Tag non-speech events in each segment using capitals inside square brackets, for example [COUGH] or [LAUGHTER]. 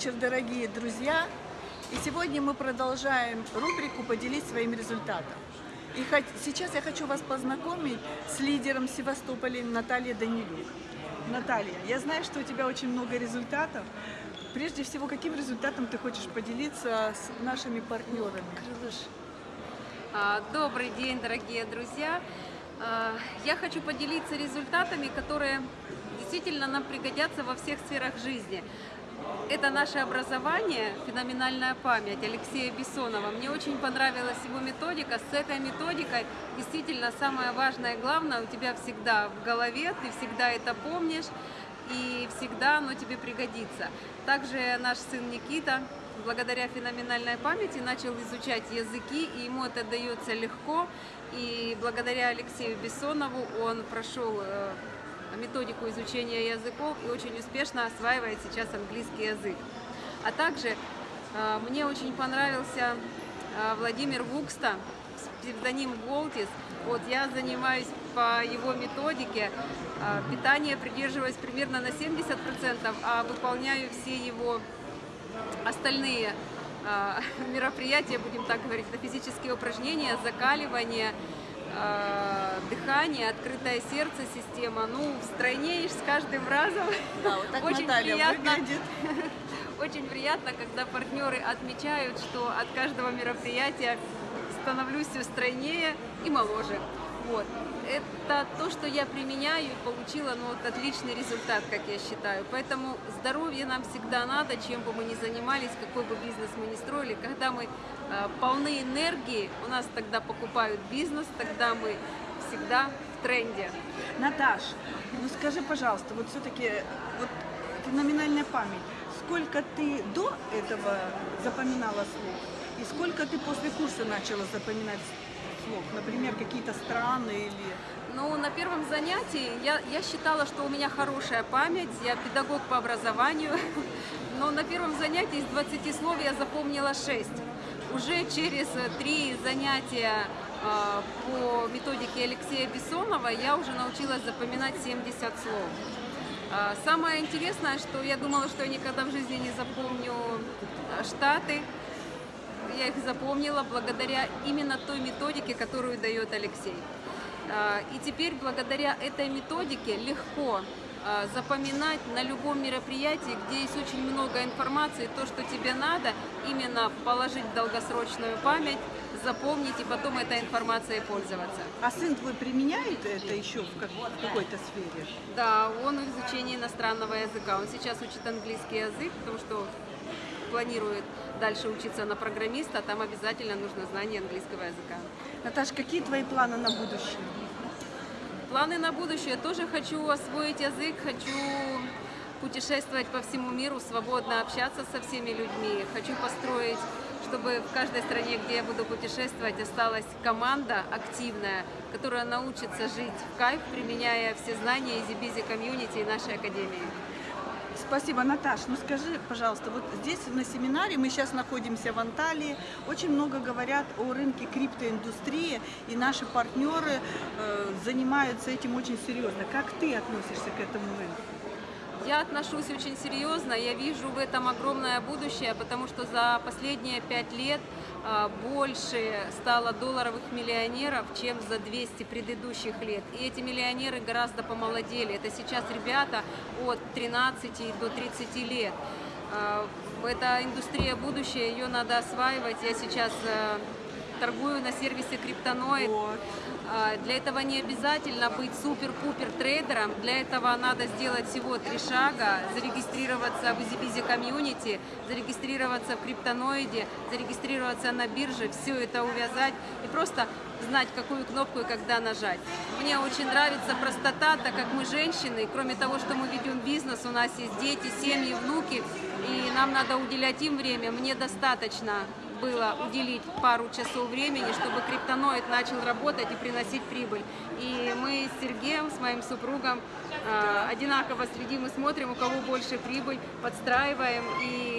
вечер, дорогие друзья! И сегодня мы продолжаем рубрику «Поделись своим результатом». И сейчас я хочу вас познакомить с лидером Севастополя Натальей Данилюк. Наталья, я знаю, что у тебя очень много результатов. Прежде всего, каким результатом ты хочешь поделиться с нашими партнерами? А, добрый день, дорогие друзья! А, я хочу поделиться результатами, которые действительно нам пригодятся во всех сферах жизни. Это наше образование, феноменальная память Алексея Бессонова. Мне очень понравилась его методика. С этой методикой действительно самое важное и главное у тебя всегда в голове, ты всегда это помнишь и всегда оно тебе пригодится. Также наш сын Никита благодаря феноменальной памяти начал изучать языки, и ему это дается легко. И благодаря Алексею Бессонову он прошел э, методику изучения языков и очень успешно осваивает сейчас английский язык. А также э, мне очень понравился э, Владимир Вукста, псевдоним Голтис. Вот я занимаюсь по его методике, э, питание придерживаюсь примерно на 70%, а выполняю все его остальные [LAUGHS] мероприятия, будем так говорить, это физические упражнения, закаливание, дыхание, открытое сердце, система. Ну, стройнеешь с каждым разом. Да, вот так очень Наталья приятно, выглядит. [LAUGHS] Очень приятно, когда партнеры отмечают, что от каждого мероприятия становлюсь все стройнее и моложе. Вот. Это то, что я применяю и получила ну, вот, отличный результат, как я считаю. Поэтому здоровье нам всегда надо, чем бы мы ни занимались, какой бы бизнес мы ни строили. Когда мы э, полны энергии, у нас тогда покупают бизнес, тогда мы всегда в тренде. Наташ, ну скажи, пожалуйста, вот все-таки вот феноменальная память. Сколько ты до этого запоминала слов? И сколько ты после курса начала запоминать слов? Например, какие-то страны или... Ну, на первом занятии я, я считала, что у меня хорошая память, я педагог по образованию, [LAUGHS] но на первом занятии из 20 слов я запомнила 6. Уже через три занятия э, по методике Алексея Бессонова я уже научилась запоминать 70 слов. Э, самое интересное, что я думала, что я никогда в жизни не запомню Штаты, я их запомнила благодаря именно той методике, которую дает Алексей. А, и теперь благодаря этой методике легко а, запоминать на любом мероприятии, где есть очень много информации, то, что тебе надо, именно положить в долгосрочную память, запомнить и потом этой информацией пользоваться. А сын твой применяет это еще в, как, в какой-то сфере? Да, он в изучении иностранного языка. Он сейчас учит английский язык, потому что планирует дальше учиться на программиста, там обязательно нужно знание английского языка. Наташа, какие твои планы на будущее? Планы на будущее. Тоже хочу освоить язык, хочу путешествовать по всему миру, свободно общаться со всеми людьми. Хочу построить, чтобы в каждой стране, где я буду путешествовать, осталась команда активная, которая научится жить в кайф, применяя все знания из Ibiza комьюнити и нашей академии. Спасибо, Наташ. Ну скажи, пожалуйста, вот здесь на семинаре, мы сейчас находимся в Анталии, очень много говорят о рынке криптоиндустрии, и наши партнеры э, занимаются этим очень серьезно. Как ты относишься к этому рынку? Я отношусь очень серьезно, я вижу в этом огромное будущее, потому что за последние пять лет а, больше стало долларовых миллионеров, чем за 200 предыдущих лет. И эти миллионеры гораздо помолодели. Это сейчас ребята от 13 до 30 лет. А, это индустрия будущее, ее надо осваивать. Я сейчас э, торгую на сервисе Криптоноид. А, для этого не обязательно быть супер-пупер трейдером, для этого надо сделать всего три шага, зарегистрироваться в EasyBizy комьюнити, зарегистрироваться в криптоноиде, зарегистрироваться на бирже, все это увязать и просто знать, какую кнопку и когда нажать. Мне очень нравится простота, так как мы женщины, кроме того, что мы ведем бизнес, у нас есть дети, семьи, внуки, и нам надо уделять им время, мне достаточно было уделить пару часов времени, чтобы криптоноид начал работать и приносить прибыль. И мы с Сергеем, с моим супругом, э, одинаково следим и смотрим, у кого больше прибыль, подстраиваем и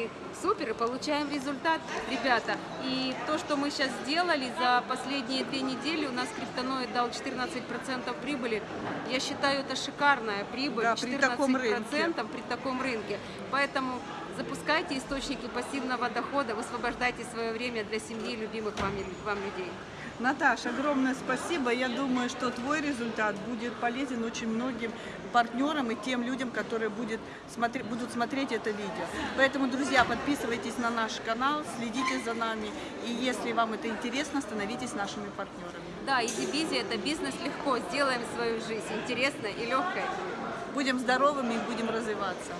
супер, и получаем результат, ребята. И то, что мы сейчас сделали за последние две недели, у нас криптоноид дал 14% прибыли. Я считаю, это шикарная прибыль, да, при таком рынке. при таком рынке. Поэтому запускайте источники пассивного дохода, высвобождайте свое время для семьи, любимых вам, вам людей. Наташа, огромное спасибо. Я думаю, что твой результат будет полезен очень многим партнерам и тем людям, которые будет смотри- будут смотреть это видео. Поэтому, друзья, подписывайтесь на наш канал, следите за нами. И если вам это интересно, становитесь нашими партнерами. Да, Easy Busy – это бизнес легко, сделаем свою жизнь интересной и легкой. Будем здоровыми и будем развиваться.